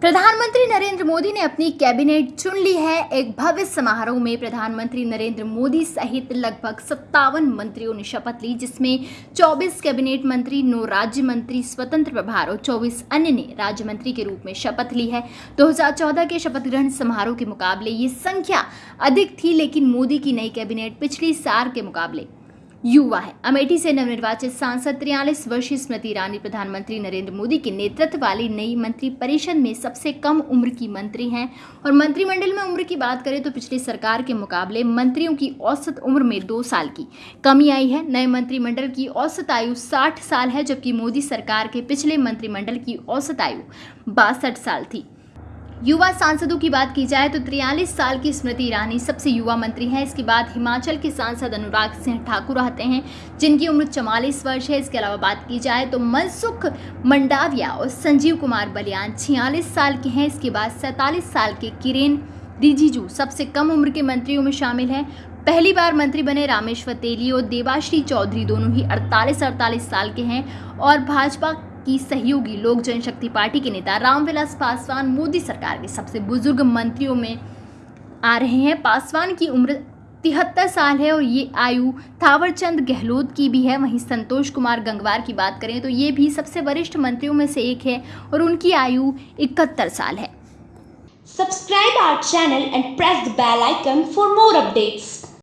प्रधानमंत्री नरेंद्र मोदी ने अपनी कैबिनेट चुन ली है। एक भव्य समारोह में प्रधानमंत्री नरेंद्र मोदी सहित लगभग सत्तावन मंत्रियों ने शपथ ली, जिसमें 24 कैबिनेट मंत्री, नौ राज्य मंत्री, स्वतंत्र प्रभार और 24 अन्य ने राज्य मंत्री के रूप में शपथ ली है। 2014 के शपथ ग्रहण समारोह के मुकाबले ये संख्या अधिक थी, लेकिन मोदी की नई कैबिनेट पिछली साल के मुकाबले युवा है। अमेठी से नवनिर्वाचित सांसद तिरयालीस वर्षीय स्मृति ईरानी, प्रधानमंत्री नरेंद्र मोदी के नेतृत्व वाली नई मंत्री परिषद में सबसे कम उम्र की मंत्री हैं। और मंत्रिमंडल में उम्र की बात करें तो पिछली सरकार के मुकाबले मंत्रियों की औसत उम्र में दो साल की कमी आई है। नए मंत्रिमंडल की औसत आयु साठ साल है, जबकि मोदी सरकार के पिछले मंत्रिमंडल की औसत आयु बासठ साल थी। युवा सांसदों की बात की जाए तो तिरयालीस साल की स्मृति ईरानी सबसे युवा मंत्री हैं। इसके बाद हिमाचल के सांसद अनुराग सिंह ठाकुर रहते हैं, जिनकी उम्र चवालीस वर्ष है। इसके अलावा बात की जाए तो मनसुख मंडाविया और संजीव कुमार बलियान छियालीस साल के हैं। इसके बाद सैंतालीस साल के किरेन रिजिजू सबसे कम उम्र के मंत्रियों में शामिल हैं। पहली बार मंत्री बने रामेश्वर तेली और देवाश्री चौधरी दोनों ही 48 48 साल के हैं और भाजपा की सहयोगी लोक जनशक्ति पार्टी के नेता रामविलास पासवान मोदी सरकार के सबसे बुज़ुर्ग मंत्रियों में आ रहे हैं। पासवान की उम्र तिहत्तर साल है और ये आयु थावरचंद गहलोत की भी है। वहीं संतोष कुमार गंगवार की बात करें तो ये भी सबसे वरिष्ठ मंत्रियों में से एक है और उनकी आयु इकहत्तर साल है। Subscribe our channel and press the bell icon for more updates.